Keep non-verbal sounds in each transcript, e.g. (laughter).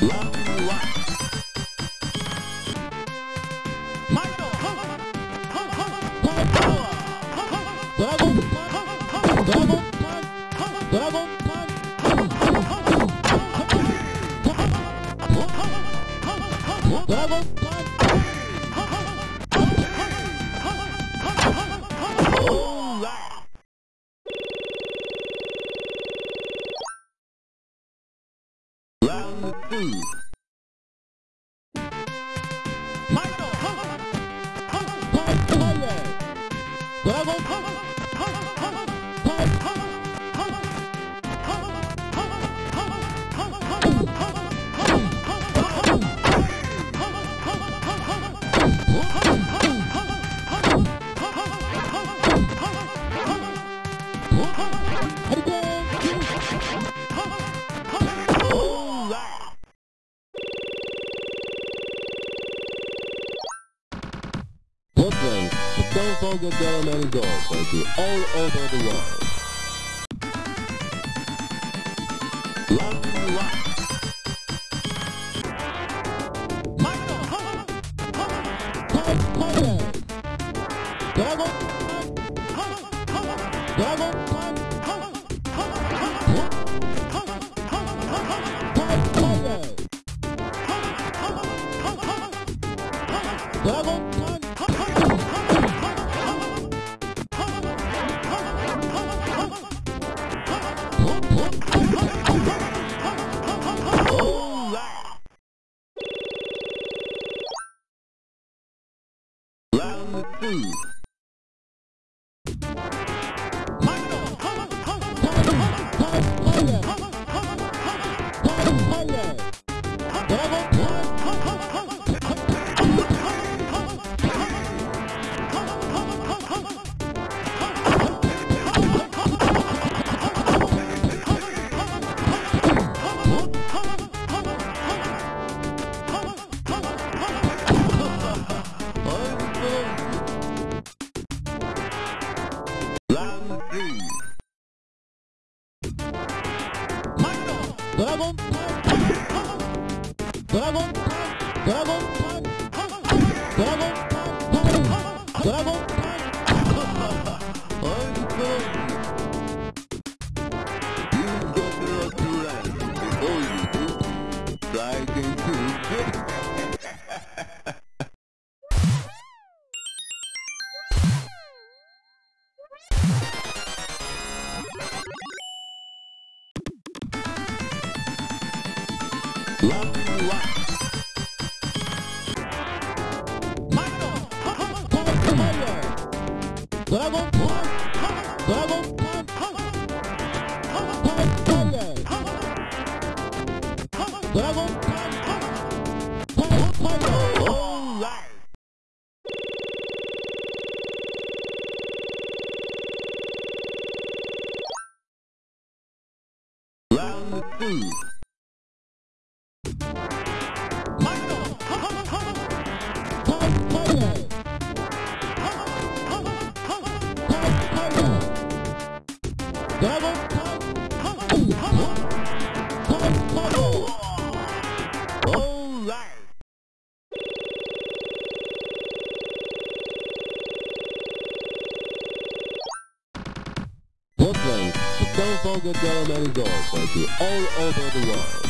Round food. Tiger Girl and Girl, thank you, all over the world. 嘣 Double, double, double, double, double. Brooklyn, Don't Forget Dollar Money Dog, like you all over the world.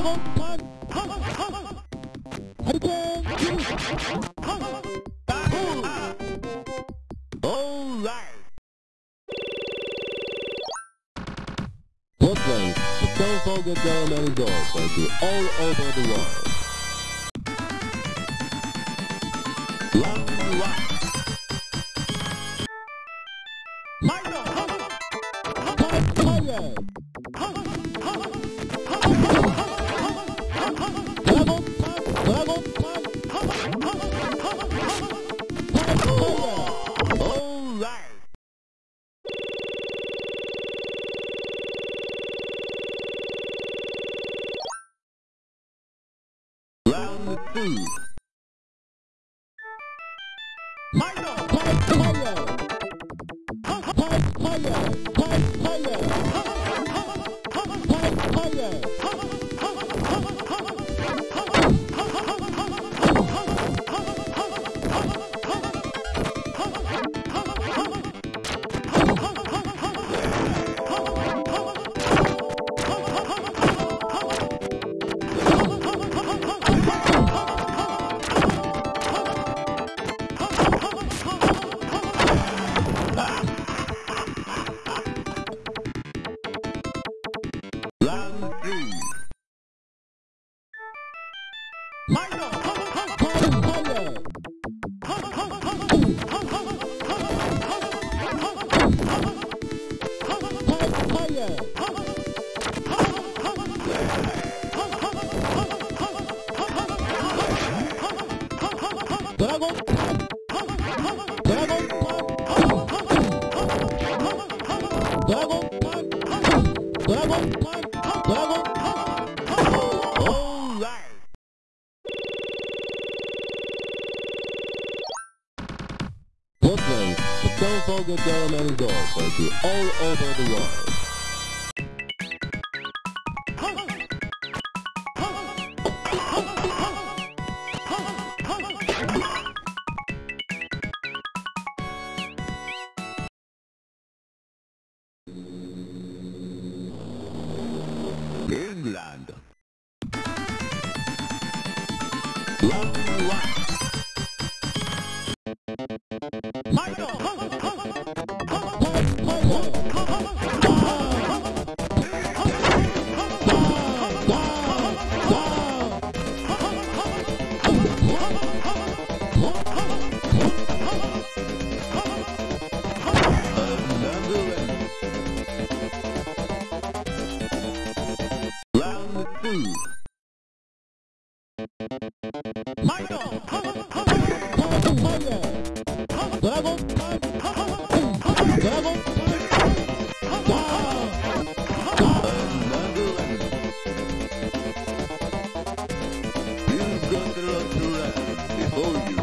Brooklyn, the Stone Cold Gun Melody Gold, thank you all over Vamos! Muslims, the Telephone Government is known for all over the world. Bull you.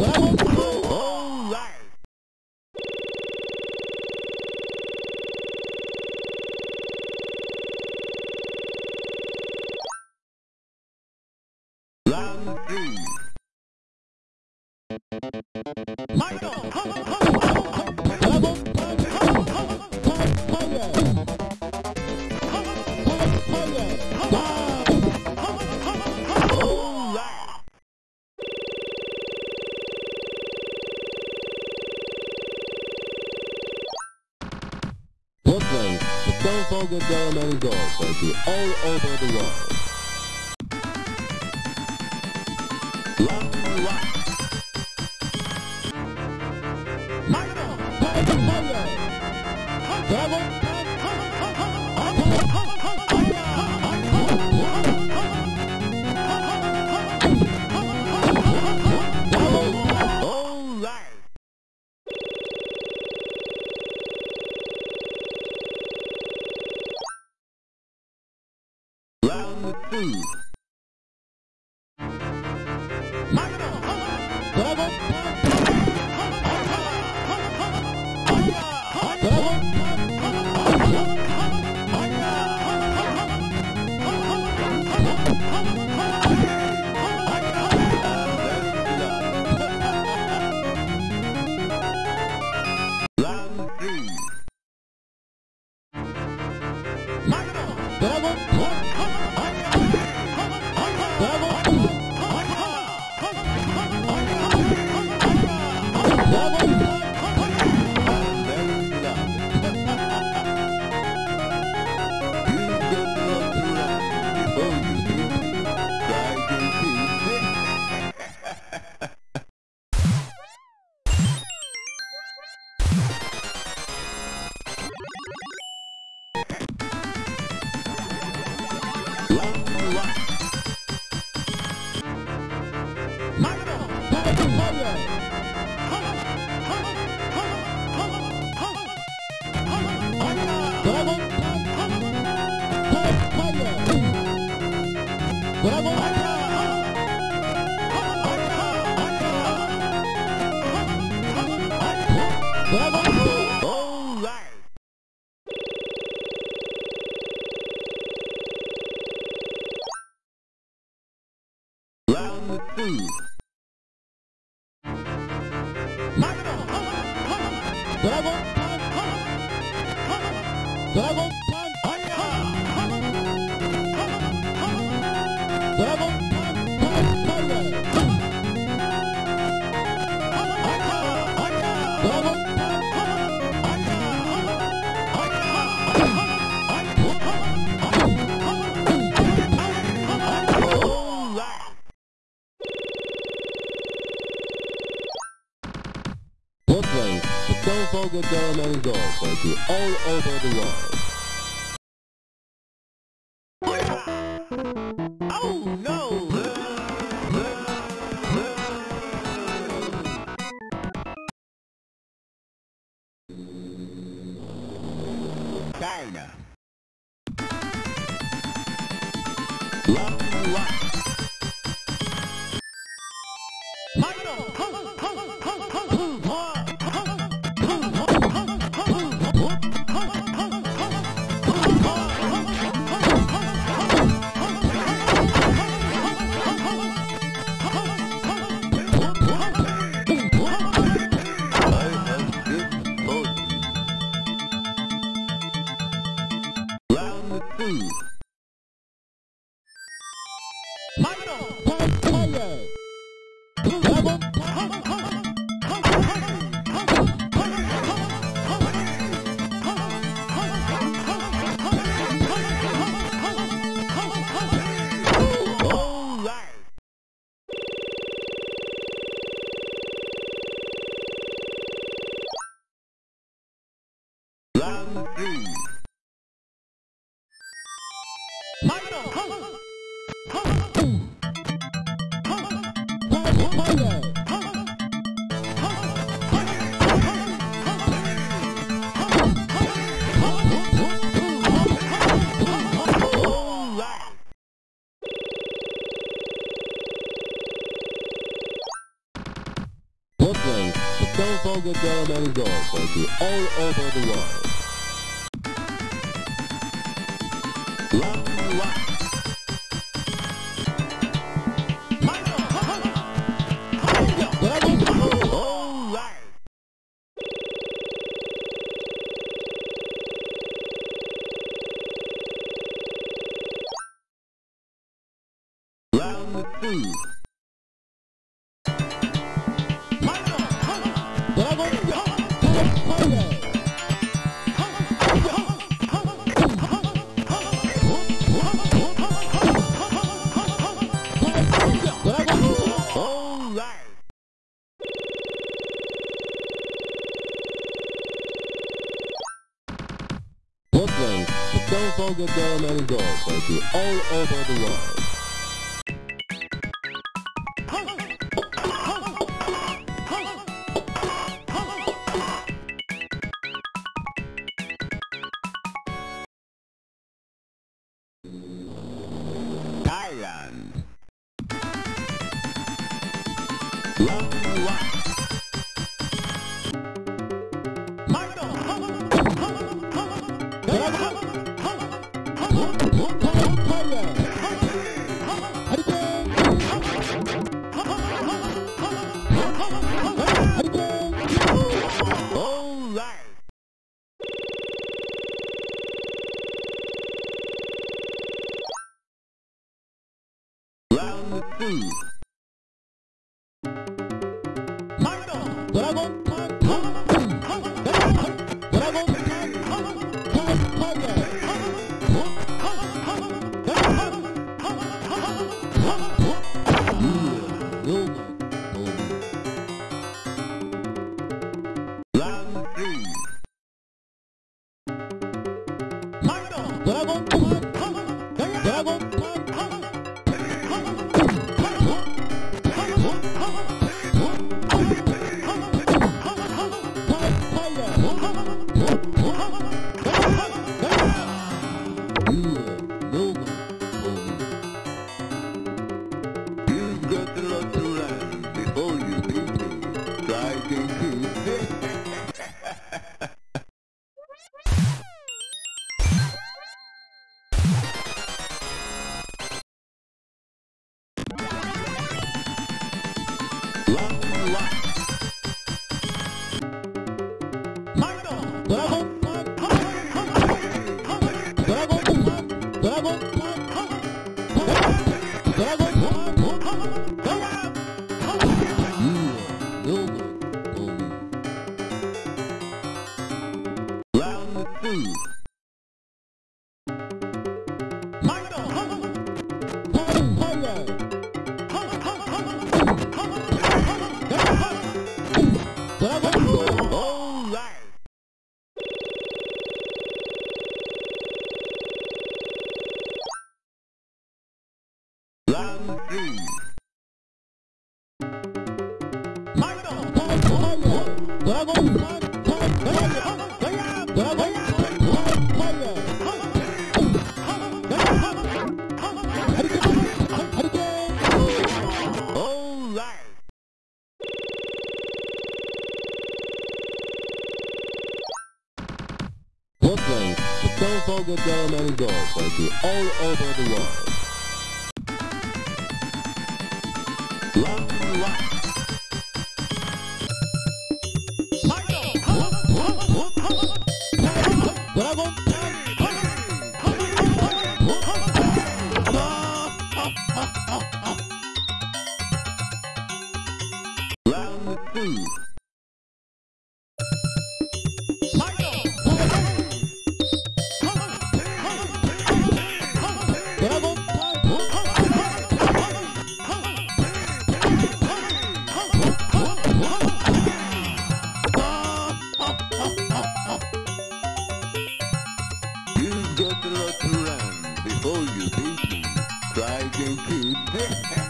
Vamos! to all over the world. Love to ドラゴンハイ all over the world. Ooh. Daily Daily Daily Daily all over the world. Olga Dolomengo, thank you, all over the world. all over the world. Que (laughs) hum.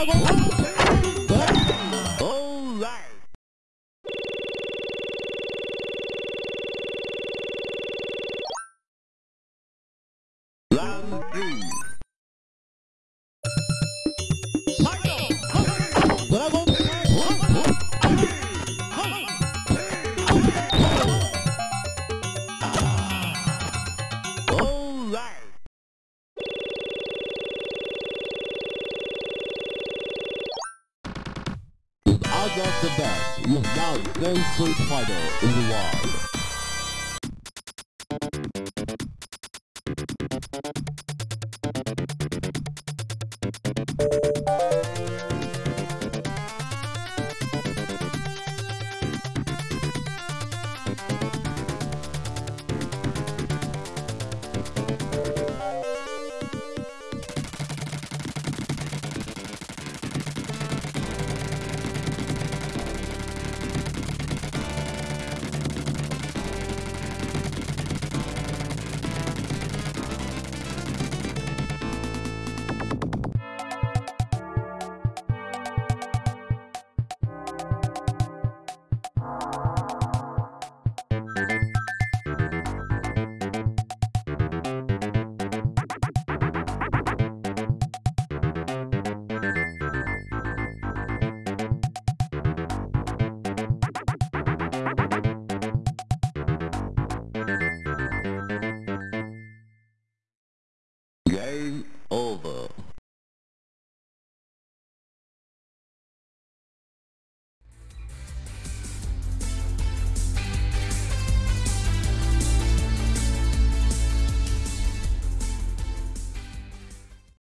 I won't. the